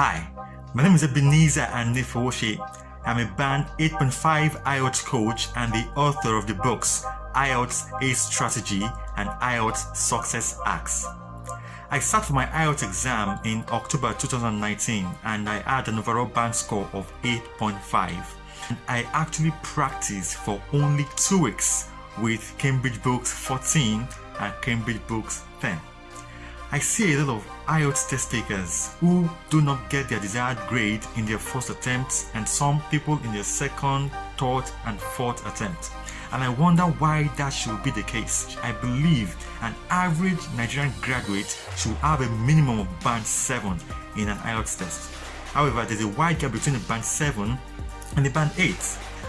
Hi, my name is Ebenezer Anifowoshi. I'm a band 8.5 IELTS coach and the author of the books IELTS ACE Strategy and IELTS Success Hacks. I sat for my IELTS exam in October 2019 and I had an overall band score of 8.5. And I actually practiced for only two weeks with Cambridge Books 14 and Cambridge Books 10. I see a lot of IELTS test takers who do not get their desired grade in their first attempt and some people in their second, third and fourth attempt. And I wonder why that should be the case. I believe an average Nigerian graduate should have a minimum of band 7 in an IELTS test. However, there's a wide gap between the band 7 and the band 8.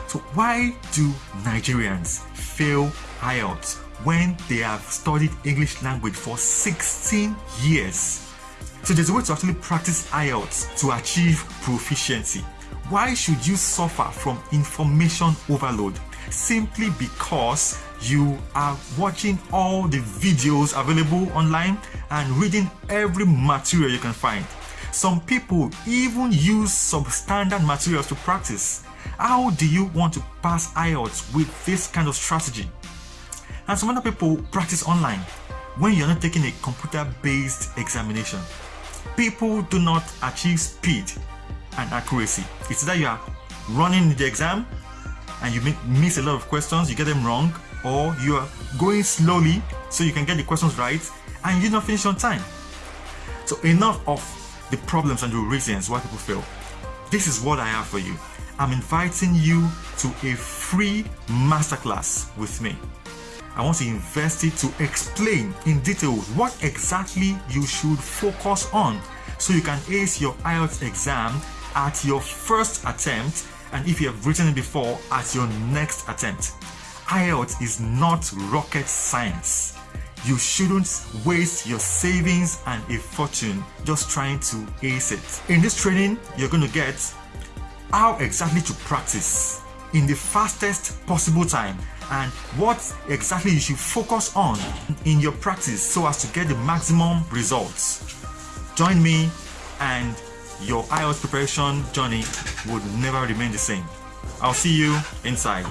So why do Nigerians fail IELTS when they have studied English language for 16 years. So there's a way to actually practice IELTS to achieve proficiency. Why should you suffer from information overload? Simply because you are watching all the videos available online and reading every material you can find. Some people even use substandard materials to practice. How do you want to pass IELTS with this kind of strategy? And some other people practice online when you're not taking a computer-based examination. People do not achieve speed and accuracy. It's that you are running the exam and you miss a lot of questions, you get them wrong, or you are going slowly so you can get the questions right and you do not finish on time. So enough of the problems and the reasons why people fail. This is what I have for you. I'm inviting you to a free masterclass with me. I want to invest it to explain in detail what exactly you should focus on so you can ace your IELTS exam at your first attempt and if you have written it before at your next attempt. IELTS is not rocket science. You shouldn't waste your savings and a fortune just trying to ace it. In this training, you're going to get how exactly to practice in the fastest possible time and what exactly you should focus on in your practice so as to get the maximum results. Join me and your IELTS preparation journey would never remain the same. I'll see you inside.